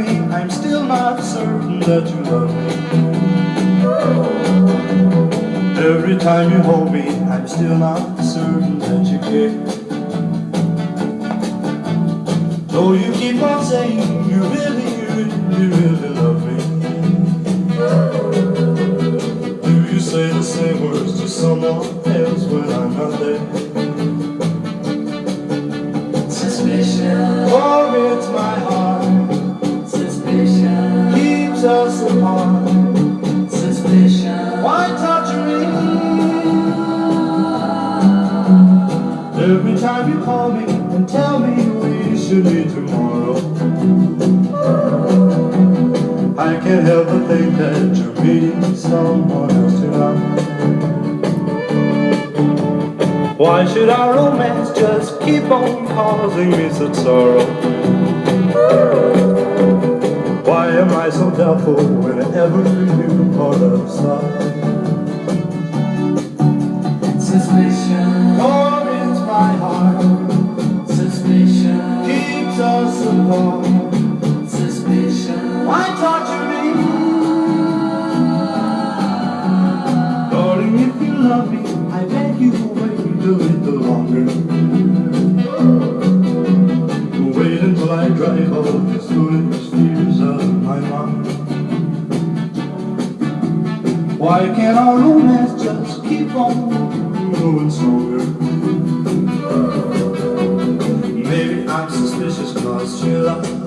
me I'm still not certain that you love me. Every time you hold me I'm still not certain that you care. Though you keep on saying you really, really, really love me. Do you say the same words to someone else when I'm not there? Suspicion Oh, it's my heart keeps us apart. suspicion. Why torture me? Every time you call me and tell me we should meet tomorrow I can't help but think that you're meeting someone else tonight Why should our romance just keep on causing me such sorrow? Am I so doubtful whenever you are outside? Suspicion, For my heart suspicion, keeps us apart. suspicion. Why torture me? Darling, if you love me, I beg you wait a little longer. Why can't our romance just keep on growing stronger? Maybe I'm suspicious cause you love